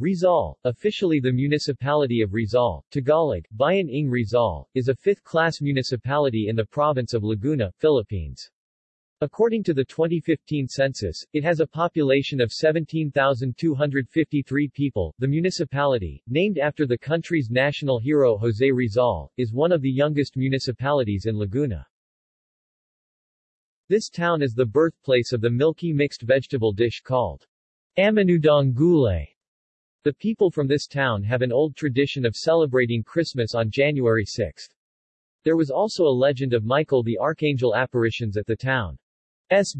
Rizal, officially the Municipality of Rizal, Tagalog, Bayan ng Rizal, is a fifth-class municipality in the province of Laguna, Philippines. According to the 2015 census, it has a population of 17,253 people. The municipality, named after the country's national hero Jose Rizal, is one of the youngest municipalities in Laguna. This town is the birthplace of the milky mixed vegetable dish called Amenudong Gulay. The people from this town have an old tradition of celebrating Christmas on January 6. There was also a legend of Michael the Archangel apparitions at the town's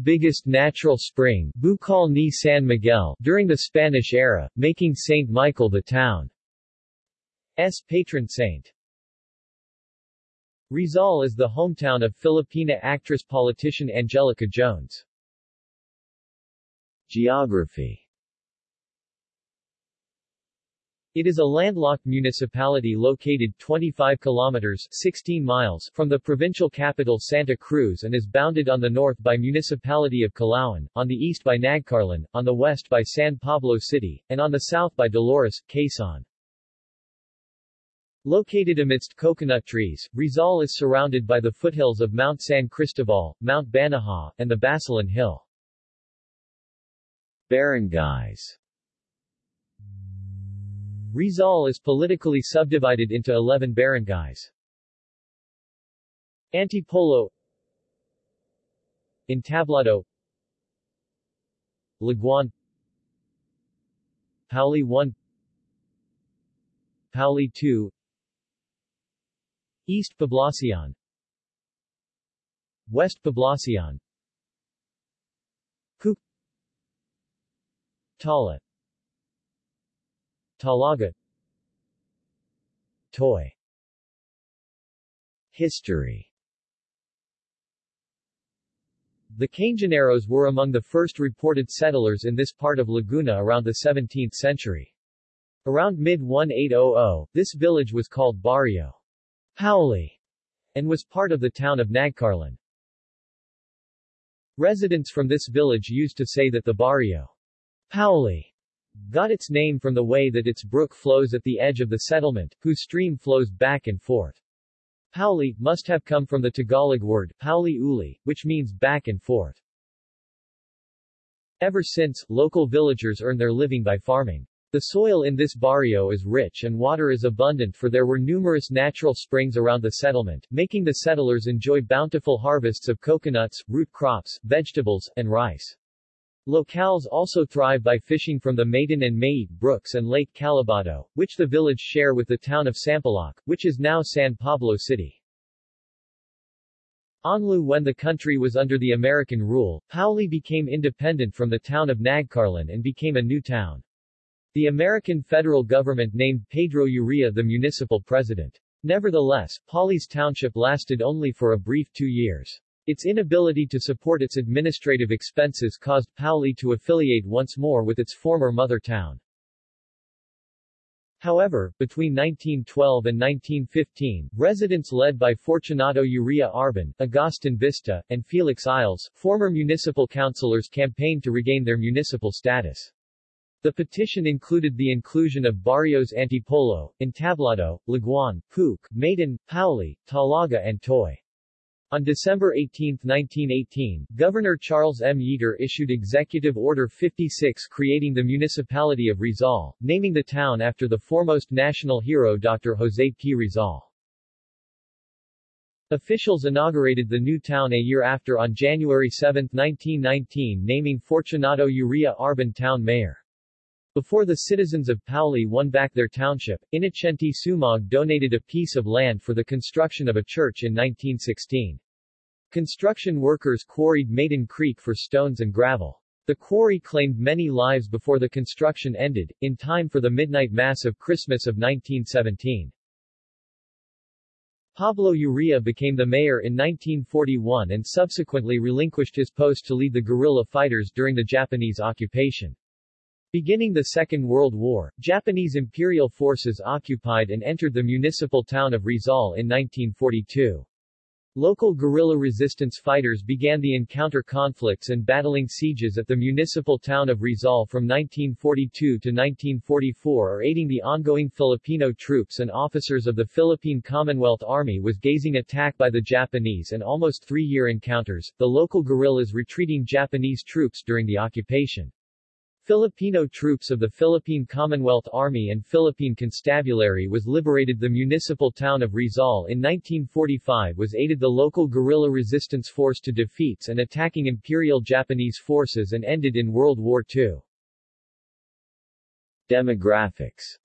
biggest natural spring, Bukal ni San Miguel, during the Spanish era, making Saint Michael the town's patron saint. Rizal is the hometown of Filipina actress-politician Angelica Jones. Geography It is a landlocked municipality located 25 kilometers 16 miles from the provincial capital Santa Cruz and is bounded on the north by Municipality of Calauan, on the east by Nagcarlan, on the west by San Pablo City, and on the south by Dolores, Quezon. Located amidst coconut trees, Rizal is surrounded by the foothills of Mount San Cristobal, Mount Banahaw, and the Basilan Hill. Barangays Rizal is politically subdivided into 11 barangays. Antipolo Entablado Laguan Pauli 1 Pauli 2 East Poblacion West Poblacion Pook Tala Talaga Toy History The Canjoneros were among the first reported settlers in this part of Laguna around the 17th century. Around mid-1800, this village was called Barrio Pauli and was part of the town of Nagcarlan. Residents from this village used to say that the Barrio Pauli got its name from the way that its brook flows at the edge of the settlement, whose stream flows back and forth. Pauli must have come from the Tagalog word Pauli uli, which means back and forth. Ever since, local villagers earn their living by farming. The soil in this barrio is rich and water is abundant for there were numerous natural springs around the settlement, making the settlers enjoy bountiful harvests of coconuts, root crops, vegetables, and rice. Locals also thrive by fishing from the Maiden and Mayit brooks and Lake Calibato, which the village share with the town of Sampaloc, which is now San Pablo City. Onlu When the country was under the American rule, Pauli became independent from the town of Nagcarlan and became a new town. The American federal government named Pedro Uria the municipal president. Nevertheless, Pauli's township lasted only for a brief two years. Its inability to support its administrative expenses caused Pauli to affiliate once more with its former mother town. However, between 1912 and 1915, residents led by Fortunato Uria Arban, Agustin Vista, and Felix Isles, former municipal councilors campaigned to regain their municipal status. The petition included the inclusion of barrios Antipolo, Entablado, Laguan, Pook, Maiden, Pauli, Talaga and Toy. On December 18, 1918, Governor Charles M. Yeater issued Executive Order 56 creating the municipality of Rizal, naming the town after the foremost national hero Dr. José P. Rizal. Officials inaugurated the new town a year after on January 7, 1919 naming Fortunato Uria Arban town mayor. Before the citizens of Pauli won back their township, Inocente Sumog donated a piece of land for the construction of a church in 1916. Construction workers quarried Maiden Creek for stones and gravel. The quarry claimed many lives before the construction ended, in time for the midnight mass of Christmas of 1917. Pablo Uria became the mayor in 1941 and subsequently relinquished his post to lead the guerrilla fighters during the Japanese occupation. Beginning the Second World War, Japanese imperial forces occupied and entered the municipal town of Rizal in 1942. Local guerrilla resistance fighters began the encounter conflicts and battling sieges at the municipal town of Rizal from 1942 to 1944 or aiding the ongoing Filipino troops and officers of the Philippine Commonwealth Army was gazing attack by the Japanese and almost three-year encounters, the local guerrillas retreating Japanese troops during the occupation. Filipino troops of the Philippine Commonwealth Army and Philippine Constabulary was liberated the municipal town of Rizal in 1945 was aided the local guerrilla resistance force to defeats and attacking Imperial Japanese forces and ended in World War II. Demographics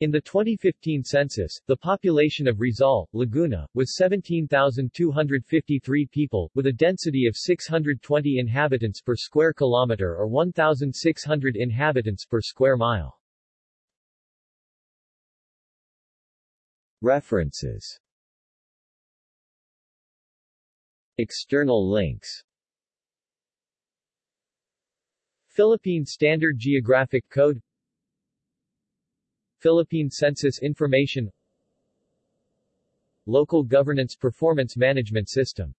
in the 2015 census, the population of Rizal, Laguna, was 17,253 people, with a density of 620 inhabitants per square kilometer or 1,600 inhabitants per square mile. References. External links. Philippine Standard Geographic Code Philippine Census Information Local Governance Performance Management System